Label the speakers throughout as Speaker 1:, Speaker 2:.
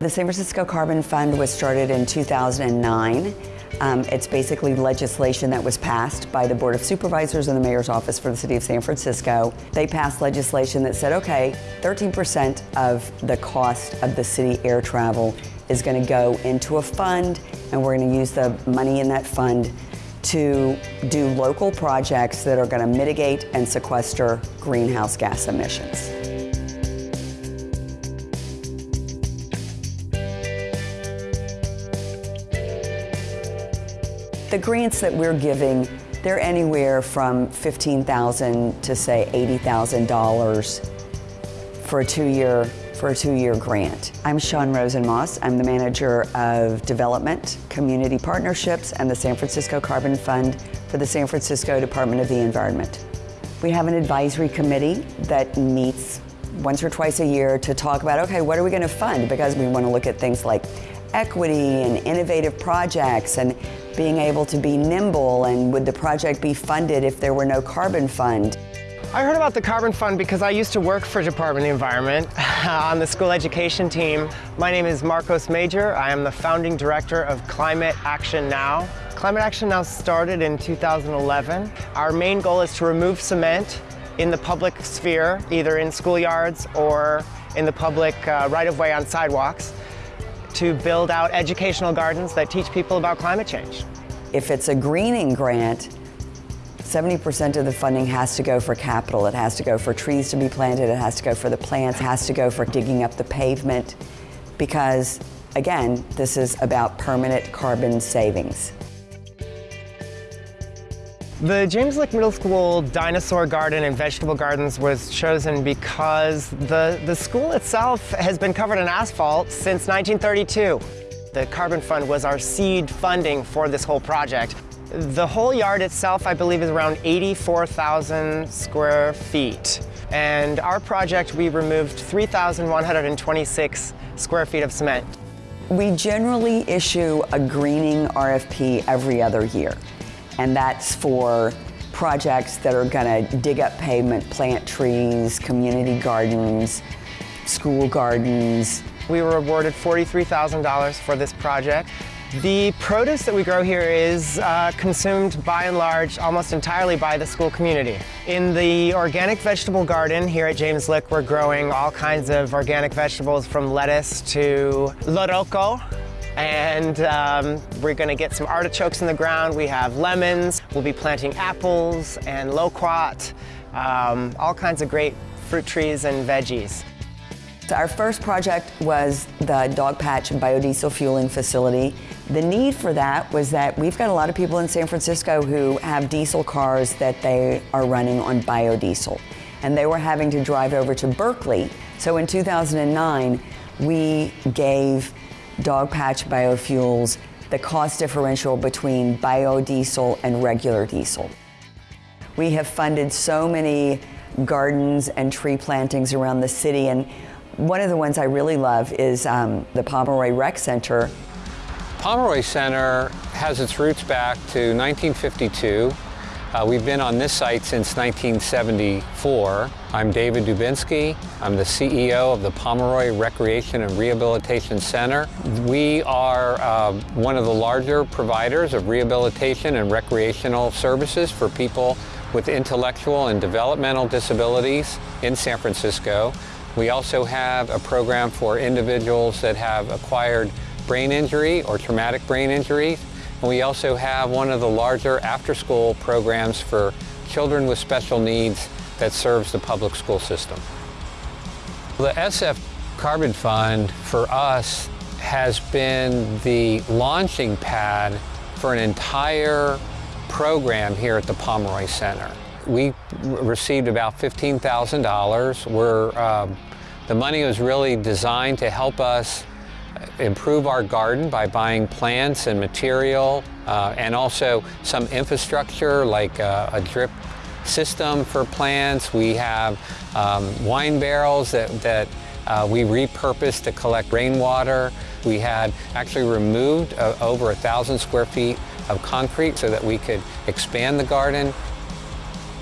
Speaker 1: The San Francisco Carbon Fund was started in 2009. Um, it's basically legislation that was passed by the Board of Supervisors and the Mayor's Office for the City of San Francisco. They passed legislation that said, okay, 13% of the cost of the city air travel is going to go into a fund, and we're going to use the money in that fund to do local projects that are going to mitigate and sequester greenhouse gas emissions. The grants that we're giving, they're anywhere from 15,000 to say $80,000 for a two-year for a two-year grant. I'm Sean Rosenmoss. I'm the manager of development, community partnerships, and the San Francisco Carbon Fund for the San Francisco Department of the Environment. We have an advisory committee that meets once or twice a year to talk about, okay, what are we going to fund? Because we want to look at things like equity and innovative projects and being able to be nimble and would the project be funded if there were no carbon fund?
Speaker 2: I heard about the Carbon Fund because I used to work for Department of Environment on the school education team. My name is Marcos Major. I am the founding director of Climate Action Now. Climate Action Now started in 2011. Our main goal is to remove cement in the public sphere, either in schoolyards or in the public uh, right-of-way on sidewalks to build out educational gardens that teach people about climate change.
Speaker 1: If it's a greening grant, 70% of the funding has to go for capital. It has to go for trees to be planted. It has to go for the plants. It has to go for digging up the pavement because, again, this is about permanent carbon savings.
Speaker 2: The James Lick Middle School Dinosaur Garden and Vegetable Gardens was chosen because the, the school itself has been covered in asphalt since 1932. The Carbon Fund was our seed funding for this whole project. The whole yard itself, I believe, is around 84,000 square feet. And our project, we removed 3,126 square feet of cement.
Speaker 1: We generally issue a greening RFP every other year and that's for projects that are going to dig up pavement, plant trees, community gardens, school gardens.
Speaker 2: We were awarded $43,000 for this project. The produce that we grow here is uh, consumed by and large almost entirely by the school community. In the organic vegetable garden here at James Lick, we're growing all kinds of organic vegetables from lettuce to loroco, and um, we're gonna get some artichokes in the ground. We have lemons. We'll be planting apples and loquat, um, all kinds of great fruit trees and veggies.
Speaker 1: Our first project was the Dogpatch biodiesel fueling facility. The need for that was that we've got a lot of people in San Francisco who have diesel cars that they are running on biodiesel. And they were having to drive over to Berkeley. So in 2009, we gave Dogpatch Biofuels the cost differential between biodiesel and regular diesel. We have funded so many gardens and tree plantings around the city and one of the ones I really love is um, the Pomeroy Rec Center.
Speaker 3: Pomeroy Center has its roots back to 1952 uh, we've been on this site since 1974. I'm David Dubinsky. I'm the CEO of the Pomeroy Recreation and Rehabilitation Center. We are uh, one of the larger providers of rehabilitation and recreational services for people with intellectual and developmental disabilities in San Francisco. We also have a program for individuals that have acquired brain injury or traumatic brain and we also have one of the larger after-school programs for children with special needs that serves the public school system. The SF Carbon Fund for us has been the launching pad for an entire program here at the Pomeroy Center. We received about $15,000. We're, uh, the money was really designed to help us improve our garden by buying plants and material uh, and also some infrastructure like uh, a drip system for plants. We have um, wine barrels that, that uh, we repurposed to collect rainwater. We had actually removed uh, over a thousand square feet of concrete so that we could expand the garden.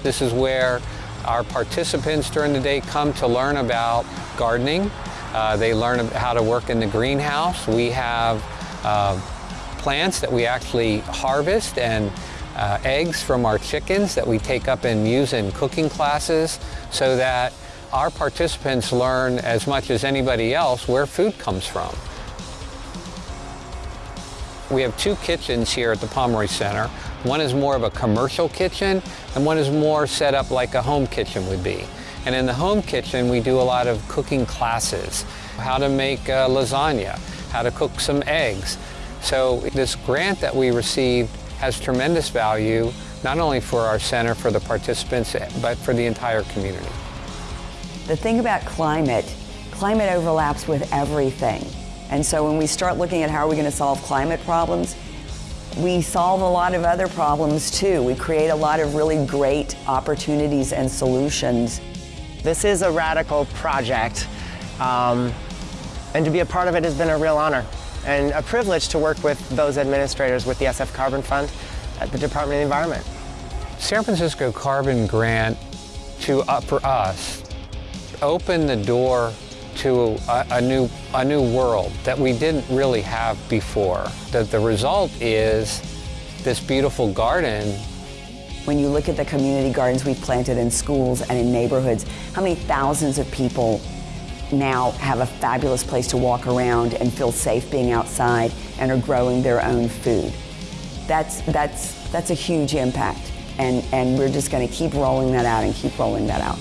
Speaker 3: This is where our participants during the day come to learn about gardening, Uh, they learn how to work in the greenhouse. We have uh, plants that we actually harvest and uh, eggs from our chickens that we take up and use in cooking classes so that our participants learn as much as anybody else where food comes from. We have two kitchens here at the Pomeroy Center. One is more of a commercial kitchen and one is more set up like a home kitchen would be. And in the home kitchen, we do a lot of cooking classes, how to make uh, lasagna, how to cook some eggs. So this grant that we received has tremendous value, not only for our center, for the participants, but for the entire community.
Speaker 1: The thing about climate, climate overlaps with everything. And so when we start looking at how are we going to solve climate problems, we solve a lot of other problems too. We create a lot of really great opportunities and solutions.
Speaker 2: This is a radical project, um, and to be a part of it has been a real honor and a privilege to work with those administrators with the SF Carbon Fund at the Department of the Environment.
Speaker 3: San Francisco Carbon Grant to, uh, for us, opened the door to a, a, new, a new world that we didn't really have before. That the result is this beautiful garden.
Speaker 1: When you look at the community gardens we've planted in schools and in neighborhoods, how many thousands of people now have a fabulous place to walk around and feel safe being outside and are growing their own food. That's, that's, that's a huge impact and, and we're just going to keep rolling that out and keep rolling that out.